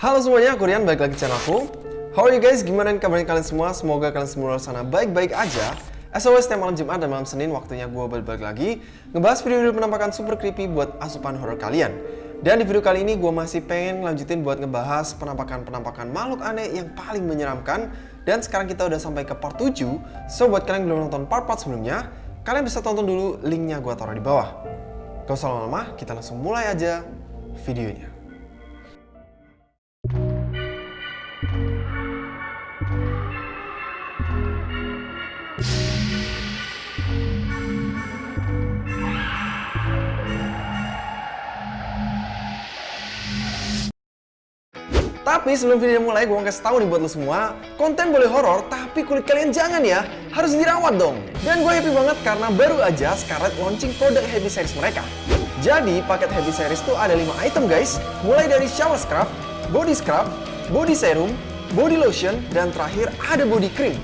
Halo semuanya, aku Rian, balik lagi channel aku. How are you guys? Gimana kabarnya kalian semua? Semoga kalian semua di sana baik-baik aja. As always, setiap malam Jumat dan malam Senin waktunya gue balik lagi ngebahas video-video penampakan super creepy buat asupan horror kalian. Dan di video kali ini gue masih pengen lanjutin buat ngebahas penampakan-penampakan makhluk aneh yang paling menyeramkan. Dan sekarang kita udah sampai ke part 7. So buat kalian yang belum nonton part-part sebelumnya, kalian bisa tonton dulu linknya gue taruh di bawah. Gak usah lama-lama, kita langsung mulai aja videonya. Tapi sebelum video mulai, gue mau kasih tahu nih buat lo semua, konten boleh horor, tapi kulit kalian jangan ya, harus dirawat dong. Dan gue happy banget karena baru aja Scarlett launching produk Heavy Series mereka. Jadi, paket Heavy Series tuh ada 5 item guys, mulai dari shower scrub, body scrub, body serum, body lotion, dan terakhir ada body cream.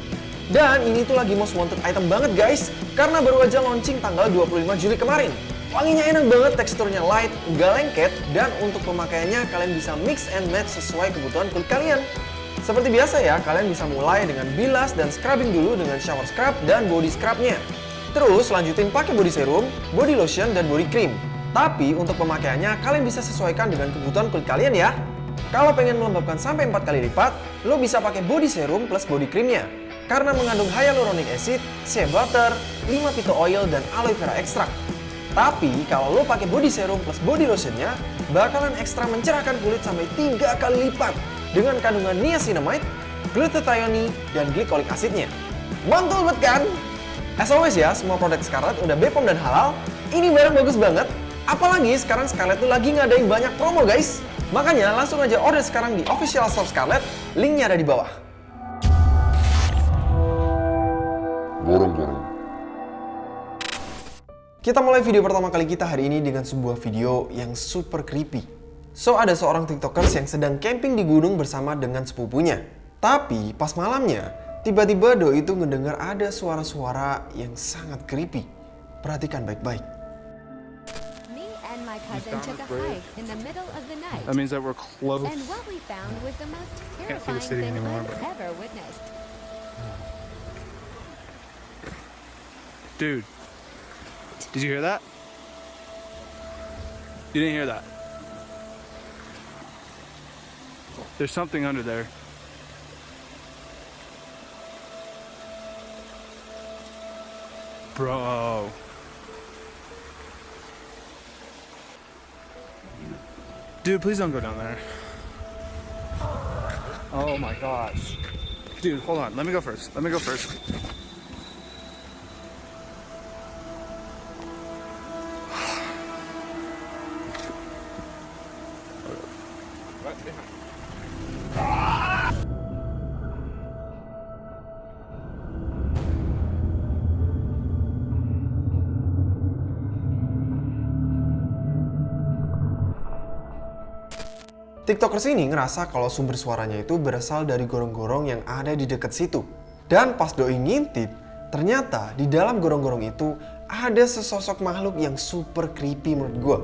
Dan ini tuh lagi most wanted item banget guys, karena baru aja launching tanggal 25 Juli kemarin. Wanginya enak banget, teksturnya light, nggak lengket, dan untuk pemakaiannya kalian bisa mix and match sesuai kebutuhan kulit kalian. Seperti biasa ya, kalian bisa mulai dengan bilas dan scrubbing dulu dengan shower scrub dan body scrubnya. Terus lanjutin pakai body serum, body lotion, dan body cream. Tapi untuk pemakaiannya kalian bisa sesuaikan dengan kebutuhan kulit kalian ya. Kalau pengen melembabkan sampai 4 kali lipat, lo bisa pakai body serum plus body creamnya. Karena mengandung hyaluronic acid, shea butter, 5 pito oil, dan aloe vera extract. Tapi kalau lo pakai body serum plus body lotionnya, bakalan ekstra mencerahkan kulit sampai 3 kali lipat dengan kandungan niacinamide, glutathione, dan glycolic acidnya. Mantul banget kan? As always ya, semua produk Scarlett udah Bepom dan halal. Ini barang bagus banget. Apalagi sekarang Scarlett tuh lagi ngadain banyak promo guys. Makanya langsung aja order sekarang di official store Scarlett, linknya ada di bawah. Gorong-gorong. Kita mulai video pertama kali kita hari ini dengan sebuah video yang super creepy. So, ada seorang tiktokers yang sedang camping di gunung bersama dengan sepupunya. Tapi, pas malamnya, tiba-tiba Doi itu ngedengar ada suara-suara yang sangat creepy. Perhatikan baik-baik. Me and my cousin took a hike in the middle of the night. That means that we're close. And what we found was the most Can't see the terrifying city thing anymore, I've but- ever witnessed. Dude, did you hear that? You didn't hear that. There's something under there. Bro. Dude, please don't go down there. Oh my gosh. Dude, hold on. Let me go first. Let me go first. Tiktokers ini ngerasa kalau sumber suaranya itu berasal dari gorong-gorong yang ada di dekat situ. Dan pas Doi ngintip, ternyata di dalam gorong-gorong itu ada sesosok makhluk yang super creepy menurut gue.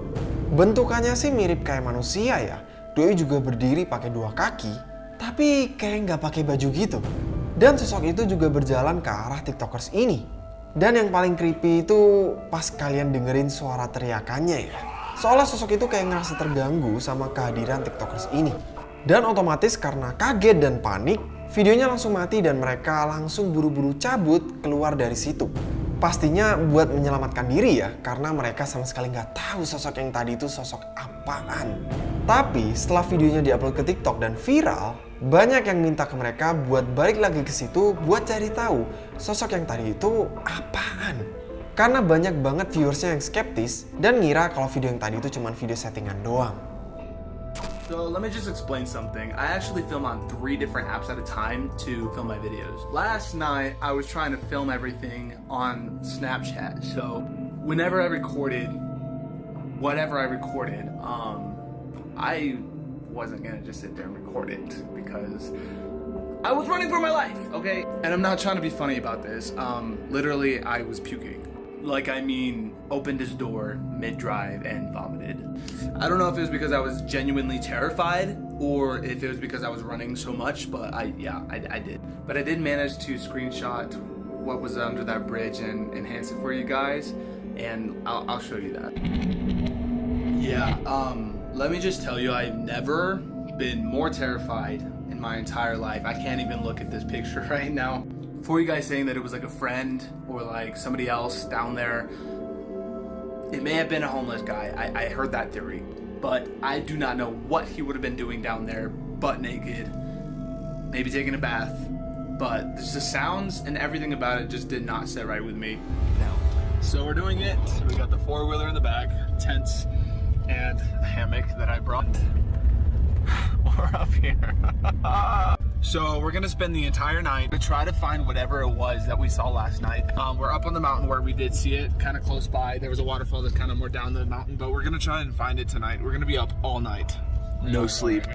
Bentukannya sih mirip kayak manusia ya. Doi juga berdiri pakai dua kaki, tapi kayak nggak pakai baju gitu. Dan sosok itu juga berjalan ke arah Tiktokers ini. Dan yang paling creepy itu pas kalian dengerin suara teriakannya ya. Seolah sosok itu kayak ngerasa terganggu sama kehadiran tiktokers ini. Dan otomatis karena kaget dan panik, videonya langsung mati dan mereka langsung buru-buru cabut keluar dari situ. Pastinya buat menyelamatkan diri ya, karena mereka sama sekali nggak tahu sosok yang tadi itu sosok apaan. Tapi setelah videonya diupload ke TikTok dan viral, banyak yang minta ke mereka buat balik lagi ke situ buat cari tahu sosok yang tadi itu apaan. Karena banyak banget viewersnya yang skeptis dan ngira kalau video yang tadi itu cuma video settingan doang. So let me just explain something. I actually film on three different apps at a time to film my videos. Last night, I was trying to film everything on Snapchat. So whenever I recorded, whatever I recorded, um, I wasn't gonna just sit there and record it because I was running for my life, okay? And I'm not trying to be funny about this. Um, literally, I was puking. Like, I mean, opened his door mid drive and vomited. I don't know if it was because I was genuinely terrified or if it was because I was running so much, but I, yeah, I, I did. But I did manage to screenshot what was under that bridge and enhance it for you guys, and I'll, I'll show you that. Yeah, um, let me just tell you, I've never been more terrified my entire life. I can't even look at this picture right now. For you guys saying that it was like a friend or like somebody else down there, it may have been a homeless guy. I, I heard that theory. But I do not know what he would have been doing down there, butt naked, maybe taking a bath. But the sounds and everything about it just did not sit right with me. No. So we're doing it. We got the four wheeler in the back, tents, and a hammock that I brought. We're up here. so we're gonna spend the entire night to try to find whatever it was that we saw last night. Um, we're up on the mountain where we did see it, kind of close by. There was a waterfall that's kind of more down the mountain, but we're gonna try and find it tonight. We're gonna be up all night. No sleep.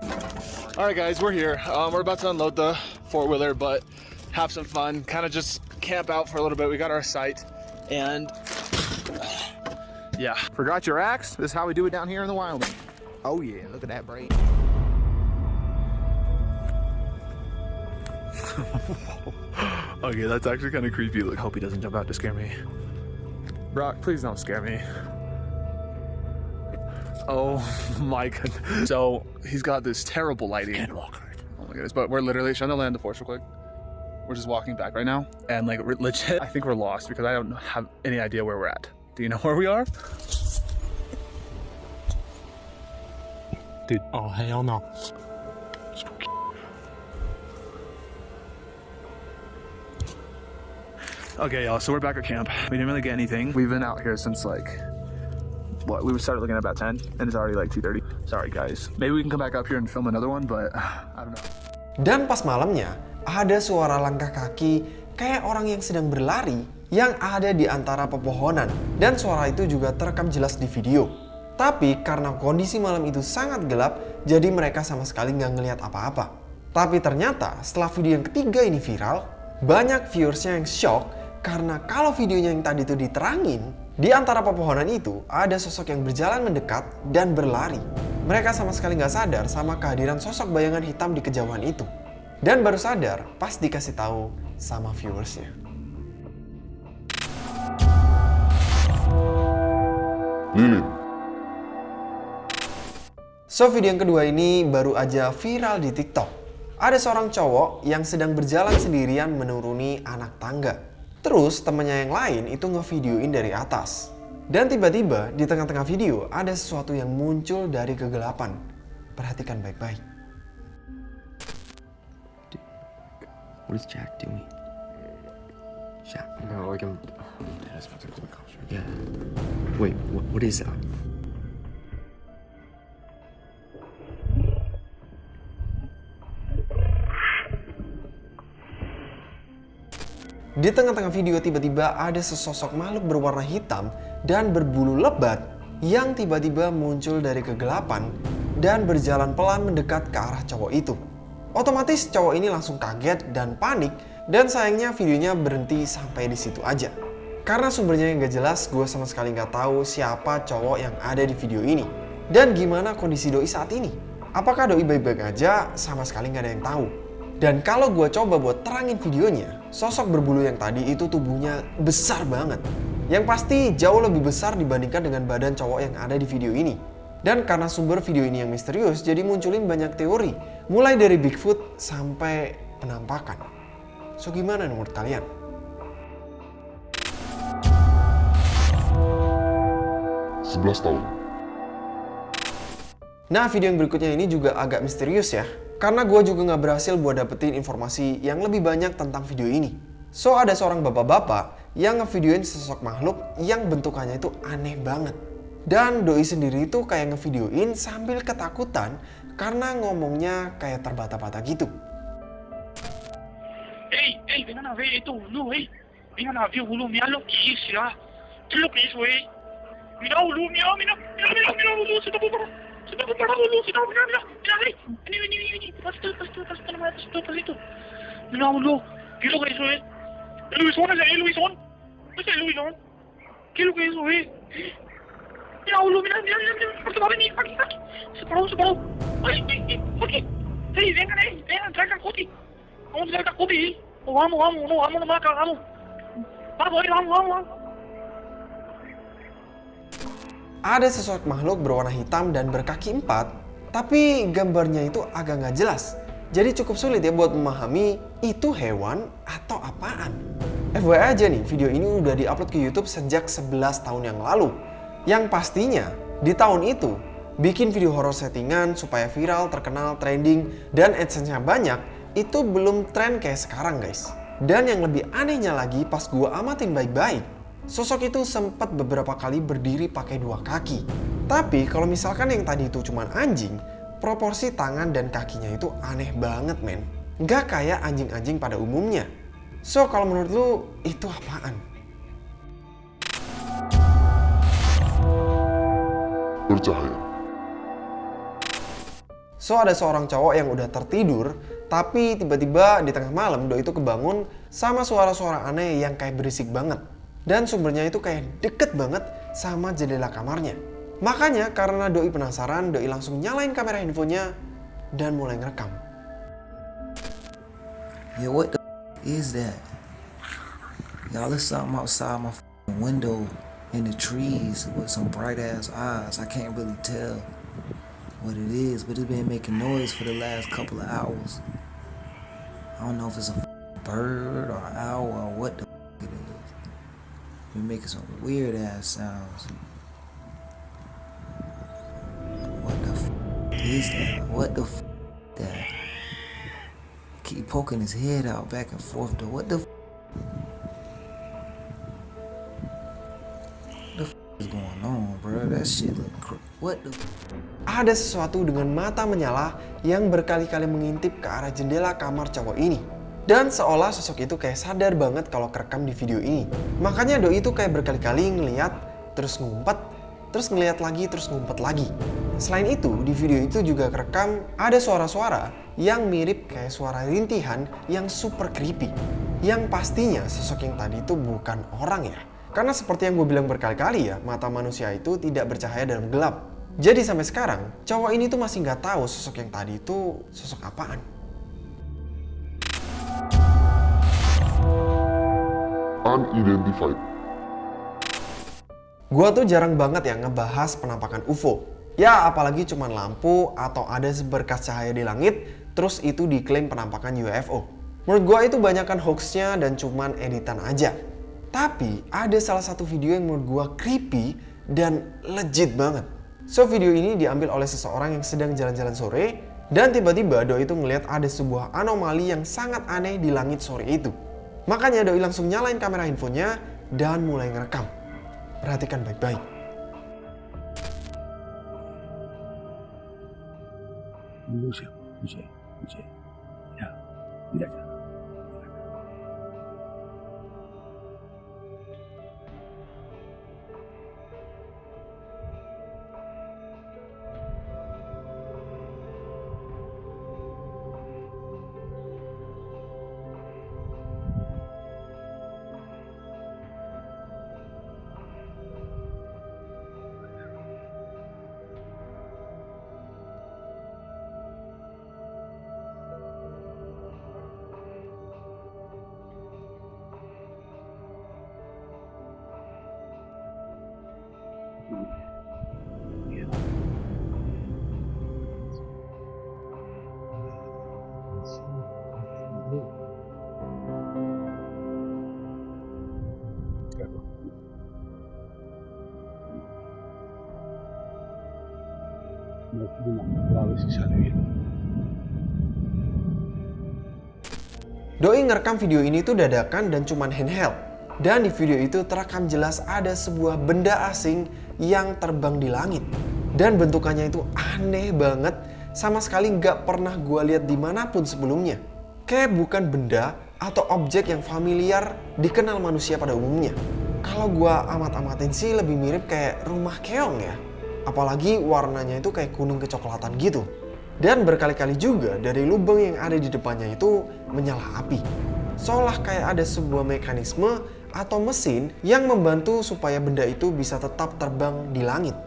All right, guys, we're here. Um, we're about to unload the four wheeler, but have some fun. Kind of just camp out for a little bit. We got our site, and yeah. Forgot your axe? This is how we do it down here in the wild. Oh yeah, look at that braid. okay, that's actually kind of creepy. Look, hope he doesn't jump out to scare me. Brock, please don't scare me. Oh my god. So he's got this terrible lighting. Oh my goodness, but we're literally trying to land the force real quick. We're just walking back right now. And like legit, I think we're lost because I don't have any idea where we're at. Do you know where we are? Dude, oh hell no. Okay, y'all, so we're back at camp. We didn't really get anything. We've been out here since like, what, we started looking at about 10 and it's already like 2.30. Sorry guys. Maybe we can come back up here and film another one, but I don't know. Dan pas malamnya, ada suara langkah kaki kayak orang yang sedang berlari yang ada di antara pepohonan. Dan suara itu juga terekam jelas di video. Tapi karena kondisi malam itu sangat gelap, jadi mereka sama sekali nggak ngelihat apa-apa. Tapi ternyata setelah video yang ketiga ini viral, banyak viewersnya yang shock karena kalau videonya yang tadi itu diterangin, di antara pepohonan itu ada sosok yang berjalan mendekat dan berlari. Mereka sama sekali nggak sadar sama kehadiran sosok bayangan hitam di kejauhan itu. Dan baru sadar pas dikasih tahu sama viewersnya. Lilin, So video yang kedua ini baru aja viral di TikTok. Ada seorang cowok yang sedang berjalan sendirian menuruni anak tangga. Terus temannya yang lain itu ngevideoin dari atas. Dan tiba-tiba di tengah-tengah video ada sesuatu yang muncul dari kegelapan. Perhatikan baik-baik. What is Jack doing? Jack. No, the cops, right? Yeah. Wait, what, what is that? Di tengah-tengah video tiba-tiba ada sesosok makhluk berwarna hitam dan berbulu lebat yang tiba-tiba muncul dari kegelapan dan berjalan pelan mendekat ke arah cowok itu. Otomatis cowok ini langsung kaget dan panik dan sayangnya videonya berhenti sampai di situ aja. Karena sumbernya yang gak jelas, gue sama sekali nggak tahu siapa cowok yang ada di video ini. Dan gimana kondisi doi saat ini? Apakah doi baik-baik aja? Sama sekali nggak ada yang tahu. Dan kalau gue coba buat terangin videonya, sosok berbulu yang tadi itu tubuhnya besar banget. Yang pasti jauh lebih besar dibandingkan dengan badan cowok yang ada di video ini. Dan karena sumber video ini yang misterius, jadi munculin banyak teori. Mulai dari Bigfoot sampai penampakan. So gimana menurut kalian? sebelas tahun. Nah video yang berikutnya ini juga agak misterius ya Karena gue juga nggak berhasil buat dapetin informasi yang lebih banyak tentang video ini So ada seorang bapak-bapak yang ngevideoin sosok makhluk yang bentukannya itu aneh banget Dan Doi sendiri itu kayak ngevideoin sambil ketakutan karena ngomongnya kayak terbata-bata gitu ¡Ey, ey, vengan a ver esto, boludo, ey! Vengan a ver, mira lo que es, ya. ¿Qué es lo que es, güey? Mira, mira, mira, vení, vení. Mira, ¿qué es lo que es, güey? El Luisón, ese, el Luisón, es el Luisón. ¿Qué es lo que es eso, eh? Mira, mira, mira, mira, mira, Puerto va a venir, aquí, aquí. Se paró, se paró. Ay, ay, ay, Coti. Hey, vengan, eh, vengan, traigan Coti. Vamos a traer a Coti, eh. Oh, vamos, vamos, no, vamos vamos. Vamos, eh, vamos, vamos, vamos. Ada sosok makhluk berwarna hitam dan berkaki empat, tapi gambarnya itu agak nggak jelas. Jadi cukup sulit ya buat memahami itu hewan atau apaan. FYI aja nih, video ini udah diupload ke YouTube sejak 11 tahun yang lalu. Yang pastinya, di tahun itu, bikin video horor settingan supaya viral, terkenal, trending, dan AdSense-nya banyak, itu belum tren kayak sekarang guys. Dan yang lebih anehnya lagi pas gua amatin baik-baik, sosok itu sempat beberapa kali berdiri pakai dua kaki. Tapi kalau misalkan yang tadi itu cuma anjing, proporsi tangan dan kakinya itu aneh banget men. Nggak kayak anjing-anjing pada umumnya. So kalau menurut lu itu apaan? Bercahaya. So ada seorang cowok yang udah tertidur, tapi tiba-tiba di tengah malam doi itu kebangun sama suara-suara aneh yang kayak berisik banget. Dan sumbernya itu kayak deket banget sama jendela kamarnya. Makanya karena doi penasaran, doi langsung nyalain kamera handphonenya dan mulai ngerekam. Yeah, what the is that? Y'all, there's something outside my window in the trees with some bright ass eyes. I can't really tell what it is, but it's been making noise for the last couple of hours. I don't know if it's a bird or owl or what the. Been making some weird ass sounds. What the f- is that? What the f- that? Keep poking his head out back and forth. To what the f- What the? Ada sesuatu dengan mata menyala yang berkali-kali mengintip ke arah jendela kamar cowok ini. Dan seolah sosok itu kayak sadar banget kalau kerekam di video ini. Makanya doi itu kayak berkali-kali ngeliat, terus ngumpet, terus ngeliat lagi, terus ngumpet lagi. Selain itu, di video itu juga kerekam ada suara-suara yang mirip kayak suara rintihan yang super creepy. Yang pastinya sosok yang tadi itu bukan orang ya. Karena seperti yang gue bilang berkali-kali ya, mata manusia itu tidak bercahaya dalam gelap. Jadi sampai sekarang, cowok ini tuh masih nggak tahu sosok yang tadi itu sosok apaan. Unidentified. Gua tuh jarang banget ya ngebahas penampakan UFO. Ya apalagi cuman lampu atau ada seberkas cahaya di langit, terus itu diklaim penampakan UFO. Menurut gua itu banyakkan hoaxnya dan cuman editan aja. Tapi ada salah satu video yang menurut gua creepy dan legit banget. So video ini diambil oleh seseorang yang sedang jalan-jalan sore dan tiba-tiba Doi itu ngelihat ada sebuah anomali yang sangat aneh di langit sore itu. Makanya Doi langsung nyalain kamera handphonenya dan mulai ngerekam. Perhatikan baik-baik. Lucia, Lucia. Ya, tidak. Doi ngerekam video ini tuh dadakan dan cuman handheld. Dan di video itu terekam jelas ada sebuah benda asing yang terbang di langit. Dan bentukannya itu aneh banget, sama sekali nggak pernah gua lihat di mana pun sebelumnya. Kayak bukan benda atau objek yang familiar dikenal manusia pada umumnya. Kalau gua amat-amatin sih lebih mirip kayak rumah keong ya. Apalagi warnanya itu kayak kuning kecoklatan gitu. Dan berkali-kali juga dari lubang yang ada di depannya itu menyala api. Seolah kayak ada sebuah mekanisme atau mesin yang membantu supaya benda itu bisa tetap terbang di langit.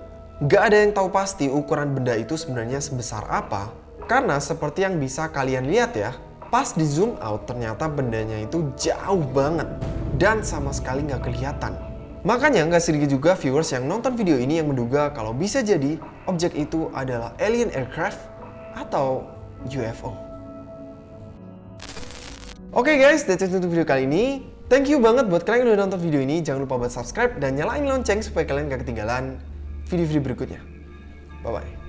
Gak ada yang tahu pasti ukuran benda itu sebenarnya sebesar apa, karena seperti yang bisa kalian lihat ya, pas di zoom out ternyata bendanya itu jauh banget dan sama sekali nggak kelihatan. Makanya nggak sedikit juga viewers yang nonton video ini yang menduga kalau bisa jadi objek itu adalah alien aircraft atau UFO. Oke guys, that's it untuk video kali ini. Thank you banget buat kalian yang udah nonton video ini. Jangan lupa buat subscribe dan nyalain lonceng supaya kalian gak ketinggalan video-video berikutnya. Bye-bye.